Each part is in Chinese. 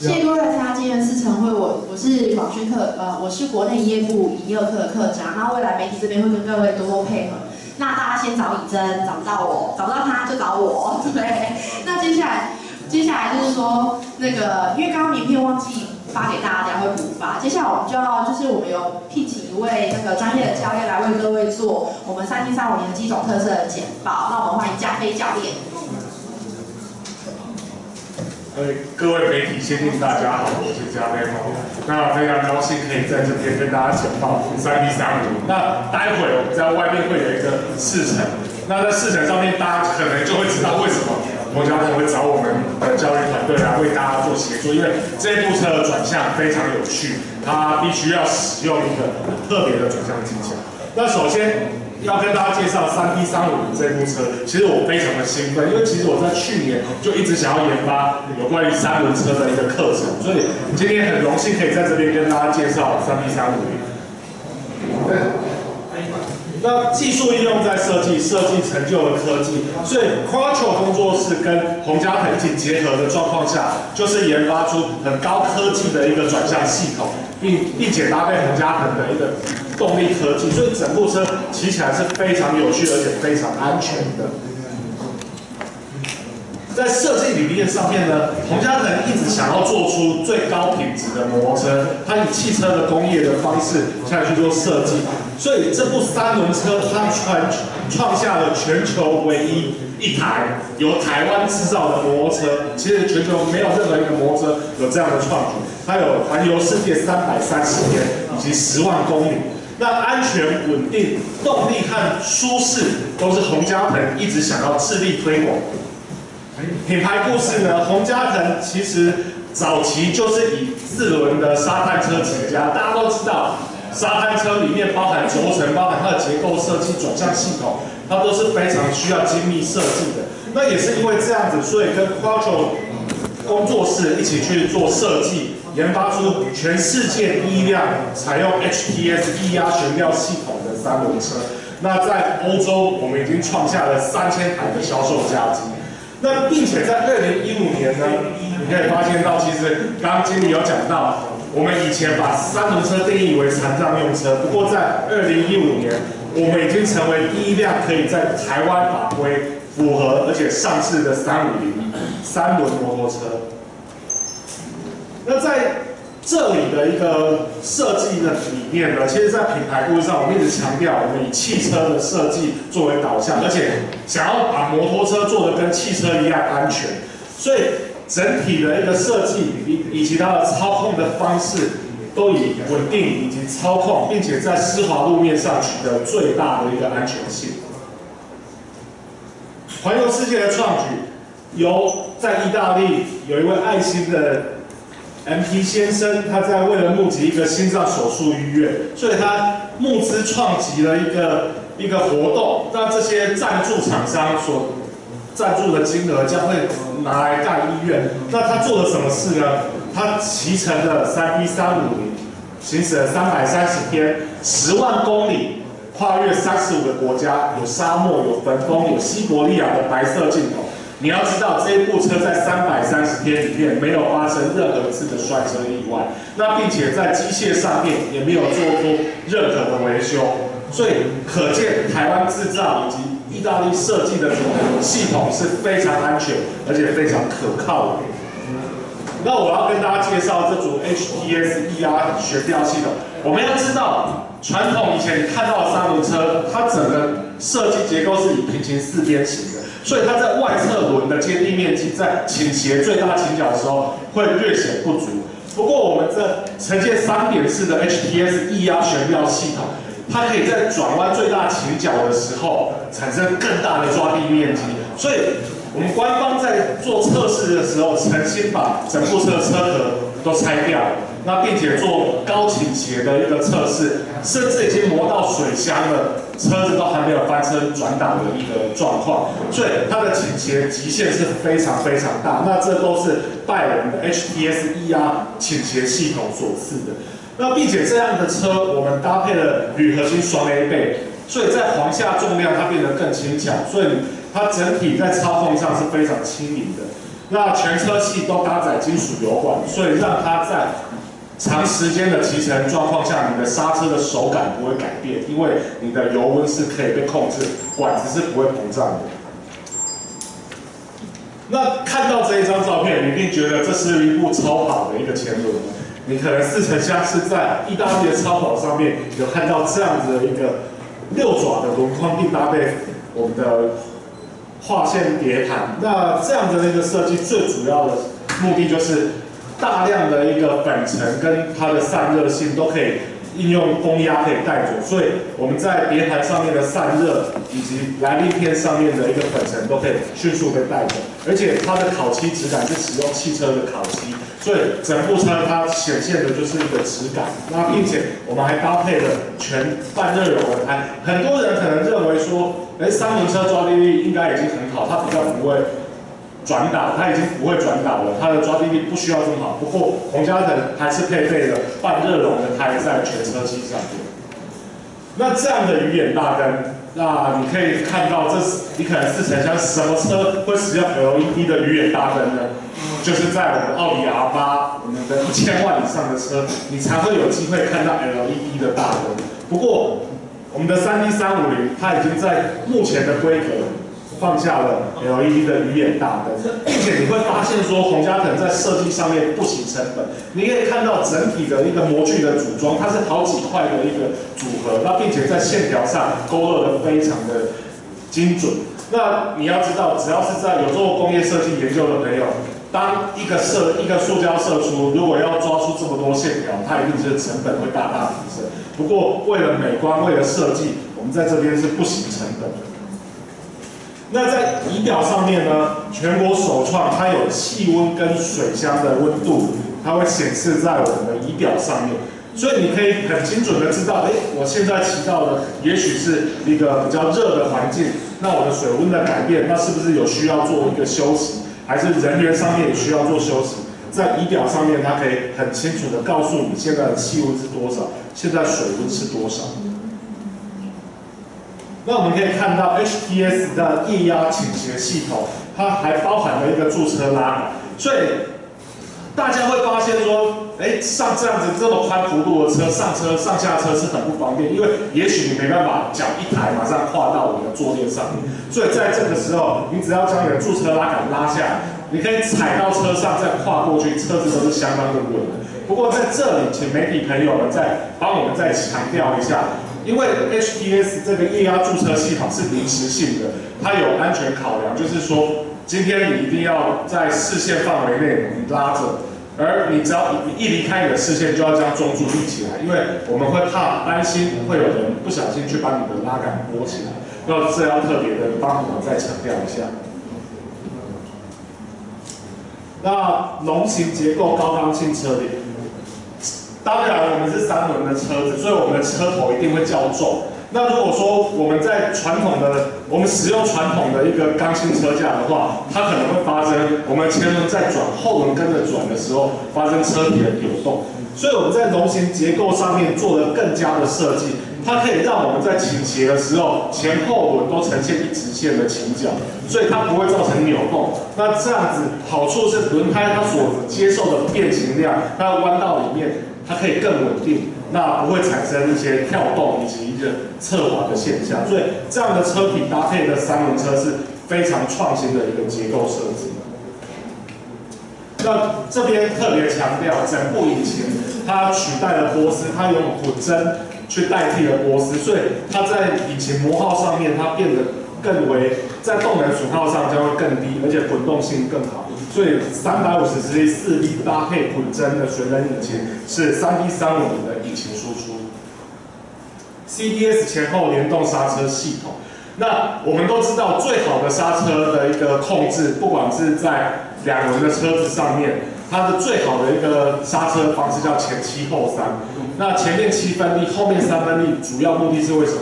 谢谢各位来参加今天的试乘会，我我是广宣课，呃，我是国内营业部营业课的课长，那未来媒体这边会跟各位多多配合。那大家先找李真，找不到我，找不到他就找我，对。那接下来，接下来就是说那个，因为刚刚名片忘记发给大家，会补发。接下来我们就要，就是我们有聘请一位那个专业的教练来为各位做我们三 D 三五年的机种特色的简报。那我们欢迎加菲教练。各位媒体先听大家好，我是嘉飞好，那非常高兴可以在这边跟大家简报三 D 三五。那待会我们在外面会有一个试乘，那在试乘上面大家可能就会知道为什么摩家会找我们的教育团队来为大家做协助，因为这部车的转向非常有趣，它必须要使用一个特别的转向技巧。那首先。要跟大家介绍三 D 三五零这部车，其实我非常的兴奋，因为其实我在去年就一直想要研发有关于三轮车的一个课程，所以今天很荣幸可以在这边跟大家介绍三 D 三五零。那技术应用在设计，设计成就了科技，所以 Quattro 工作室跟洪家腾一起结合的状况下，就是研发出很高科技的一个转向系统，并并且搭配洪家腾的一个。动力科技，所以整部车骑起来是非常有趣，而且非常安全的。在设计理念上面呢，洪家腾一直想要做出最高品质的摩托车，它以汽车的工业的方式下去做设计，所以这部三轮车它创创下了全球唯一一台由台湾制造的摩托车。其实全球没有任何一个摩托车有这样的创举，它有环游世界三百三十天以及十万公里。那安全、稳定、动力和舒适都是洪家腾一直想要致力推广。品牌故事呢？洪家腾其实早期就是以四轮的沙滩车起家。大家都知道，沙滩车里面包含轴承、包含它的结构设计、转向系统，它都是非常需要精密设计的。那也是因为这样子，所以跟 Quattro 工作室一起去做设计。研发出全世界第一辆采用 HTS 液压悬吊系统的三轮车。那在欧洲，我们已经创下了三千台的销售佳绩。那并且在二零一五年呢，你可以发现到，其实刚刚经理有讲到，我们以前把三轮车定义为残障用车。不过在二零一五年，我们已经成为第一辆可以在台湾法规符合而且上市的三五零三轮摩托车。那在这里的一个设计的理念呢，其实，在品牌故事上，我们一直强调，我们以汽车的设计作为导向，而且想要把摩托车做的跟汽车一样安全，所以整体的一个设计以以及它的操控的方式，都以稳定以及操控，并且在湿滑路面上取得最大的一个安全性。环游世界的创举，由在意大利有一位爱心的。M P 先生，他在为了募集一个心脏手术医院，所以他募资创集了一个一个活动，让这些赞助厂商所赞助的金额将会拿来盖医院。那他做了什么事呢？他骑乘了三 B 三五零，行驶了三百三十天，十万公里，跨越三十五个国家，有沙漠，有焚风，有西伯利亚的白色镜头。你要知道，这一部车在三百三十天里面没有发生任何次的摔车意外，那并且在机械上面也没有做出任何的维修，所以可见台湾制造以及意大利设计的系统是非常安全而且非常可靠的。那我要跟大家介绍这组 HTS 液压悬吊系统。我们要知道，传统以前你看到的三轮车，它整个设计结构是以平行四边形的。所以它在外侧轮的接地面积在倾斜最大倾角的时候会略显不足。不过我们这呈现三点式的 HTS 液压悬吊系统，它可以在转弯最大倾角的时候产生更大的抓地面积。所以我们官方在做测试的时候，诚心把整部车的车壳都拆掉。那并且做高倾斜的一个测试，甚至已经磨到水箱了，车子都还没有翻车转挡的一个状况，所以它的倾斜极限是非常非常大。那这都是拜我们的 HTS 液压倾斜系统所赐的。那并且这样的车，我们搭配了铝合金双 A 背，所以在簧下重量它变得更轻巧，所以它整体在操控上是非常轻盈的。那全车系都搭载金属油管，所以让它在长时间的骑乘状况下，你的刹车的手感不会改变，因为你的油温是可以被控制，管子是不会膨胀的。那看到这一张照片，你一定觉得这是一部超跑的一个前轮。你可能似曾相识，在意大利的超跑上面有看到这样子的一个六爪的轮框，并搭配我们的划线碟盘。那这样的一个设计，最主要的目的就是大量的一个粉尘跟它的散热性都可以。应用风压可以带走，所以我们在碟盘上面的散热以及来历片上面的一个粉尘都可以迅速被带走，而且它的烤漆质感是使用汽车的烤漆，所以整部车它显现的就是一个质感。那并且我们还搭配了全半热熔的胎，很多人可能认为说，哎，三轮车抓地力应该已经很好，它比较不会。转导，它已经不会转导了，它的抓地力不需要这么好。不过洪家腾还是配备了半热熔的胎在全车机上面。那这样的鱼眼大灯，那你可以看到，这是你可能是想象什么车会使用 LED 的鱼眼大灯呢？就是在我们奥迪 R8，我们的一千万以上的车，你才会有机会看到 LED 的大灯。不过我们的三 D 三五零，它已经在目前的规格。放下了 LED 的鱼眼大灯，并且你会发现说，洪家腾在设计上面不惜成本。你可以看到整体的一个模具的组装，它是好几块的一个组合，那并且在线条上勾勒的非常的精准。那你要知道，只要是在有做工业设计研究的朋友，当一个射一个塑胶射出，如果要抓出这么多线条，它一定是成本会大大提升。不过为了美观，为了设计，我们在这边是不惜成本的。那在仪表上面呢，全国首创，它有气温跟水箱的温度，它会显示在我们的仪表上面，所以你可以很精准的知道，哎，我现在骑到的也许是一个比较热的环境，那我的水温的改变，那是不是有需要做一个休息，还是人员上面也需要做休息？在仪表上面，它可以很清楚的告诉你现在的气温是多少，现在水温是多少。那我们可以看到 HTS 的液压倾斜系统，它还包含了一个驻车拉杆，所以大家会发现说，哎，上这样子这么宽幅度的车上车上下车是很不方便，因为也许你没办法脚一抬马上跨到你的坐垫上面，所以在这个时候，你只要将你的驻车拉杆拉下，你可以踩到车上再跨过去，车子都是相当的稳的。不过在这里，请媒体朋友们再帮我们再强调一下。因为 HTS 这个液压驻车系统是临时性的，它有安全考量，就是说今天你一定要在视线范围内你拉着，而你只要一一离开你的视线，就要将中柱立起来，因为我们会怕担心会有人不小心去把你的拉杆拨起来，要这样特别的帮我们再强调一下。那龙形结构高刚性车顶。当然，我们是三轮的车子，所以我们的车头一定会较重。那如果说我们在传统的，我们使用传统的一个钢性车架的话，它可能会发生我们前轮在转，后轮跟着转的时候发生车体的扭动。所以我们在龙形结构上面做了更加的设计，它可以让我们在倾斜的时候，前后轮都呈现一直线的倾角，所以它不会造成扭动。那这样子好处是轮胎它所接受的变形量，它弯道里面。它可以更稳定，那不会产生一些跳动以及一个侧滑的现象，所以这样的车体搭配的三轮车是非常创新的一个结构设计。那这边特别强调，整部引擎它取代了波斯，它用混针去代替了波斯，所以它在引擎磨耗上面它变得更为在动能损耗上将会更低，而且滚动性更好。所以三百五十 c 四 D 搭配混针的水冷引擎是三 D 三五零的引擎输出，CDS 前后联动刹车系统。那我们都知道最好的刹车的一个控制，不管是在两轮的车子上面，它的最好的一个刹车方式叫前七后三。那前面七分力，后面三分力，主要目的是为什么？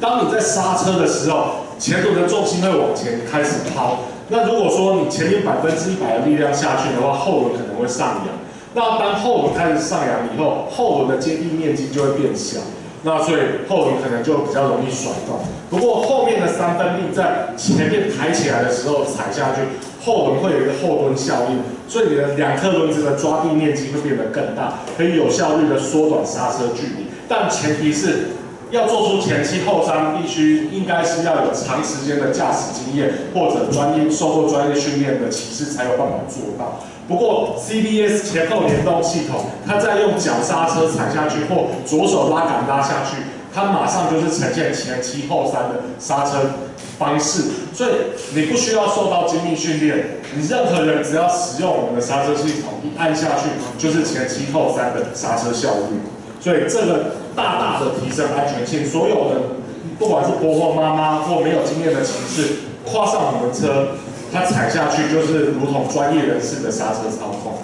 当你在刹车的时候，前轮的重心会往前开始抛。那如果说你前面百分之一百的力量下去的话，后轮可能会上扬。那当后轮开始上扬以后，后轮的接地面积就会变小，那所以后轮可能就比较容易甩动。不过后面的三分力在前面抬起来的时候踩下去，后轮会有一个后蹲效应，所以你的两颗轮子的抓地面积会变得更大，可以有效率的缩短刹车距离。但前提是要做出前期后三，必须应该是要有长时间的驾驶经验或者专业受过专业训练的骑士才有办法做到。不过 CBS 前后联动系统，它在用脚刹车踩下去或左手拉杆拉下去，它马上就是呈现前期后三的刹车方式，所以你不需要受到精密训练，你任何人只要使用我们的刹车系统，一按下去就是前期后三的刹车效率，所以这个大大的提升安全性，所有的不管是婆婆妈妈或没有经验的骑士，跨上我们的车。它踩下去就是如同专业人士的刹车操控。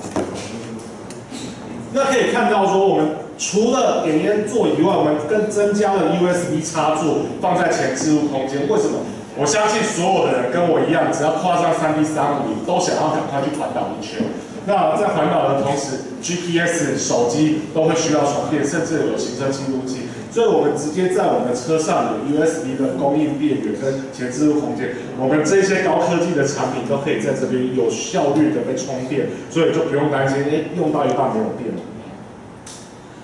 那可以看到说，我们除了点烟座以外，我们更增加了 USB 插座放在前置物空间。为什么？我相信所有的人跟我一样，只要跨上三 D 三五零，都想要赶快去环岛一圈。那在环岛的同时，GPS、手机都会需要充电，甚至有行车记录器。所以我们直接在我们的车上有 USB 的供应电源跟前置物空间，我们这些高科技的产品都可以在这边有效率的被充电，所以就不用担心，哎，用到一半没有电了。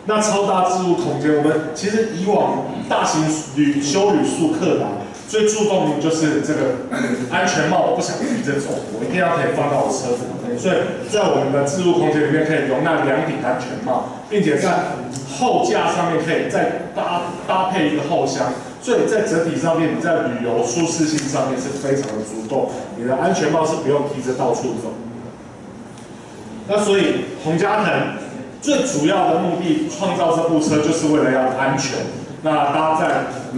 那超大置物空间，我们其实以往大型旅修旅宿客达最注重的就是这个安全帽，我不想提着走，我一定要可以放到我车子里面，所以在我们的置物空间里面可以容纳两顶安全帽，并且在后架上面可以再搭搭配一个后箱，所以在整体上面，你在旅游舒适性上面是非常的足够。你的安全帽是不用提着到处走。那所以洪家腾最主要的目的，创造这部车就是为了要安全。那大家在，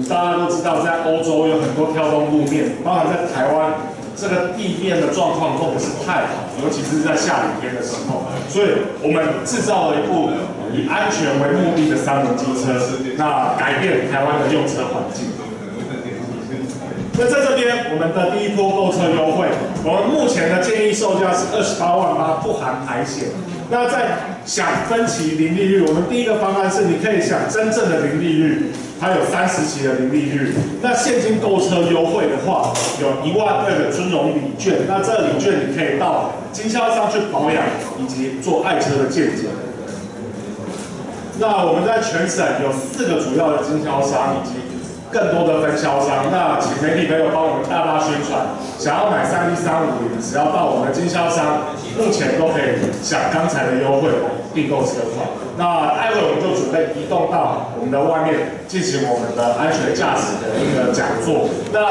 大家都知道，在欧洲有很多跳动路面，包含在台湾。这个地面的状况都不是太好，尤其是在下雨天的时候，所以我们制造了一部以安全为目的的三轮机车，那改变台湾的用车环境。那在这边，我们的第一波购车优惠，我们目前的建议售价是二十八万八，不含排险。那在想分期零利率，我们第一个方案是你可以想真正的零利率。它有三十期的零利率，那现金购车优惠的话，有一万二的尊荣礼券，那这礼券你可以到经销商去保养以及做爱车的见解。那我们在全省有四个主要的经销商以及更多的分销商，那请媒体朋友帮我们大大宣传，想要买三一三五零，只要到我们的经销商，目前都可以享刚才的优惠订购车款。那待会我们就准备移动到我们的外面进行我们的安全驾驶的一个讲座。那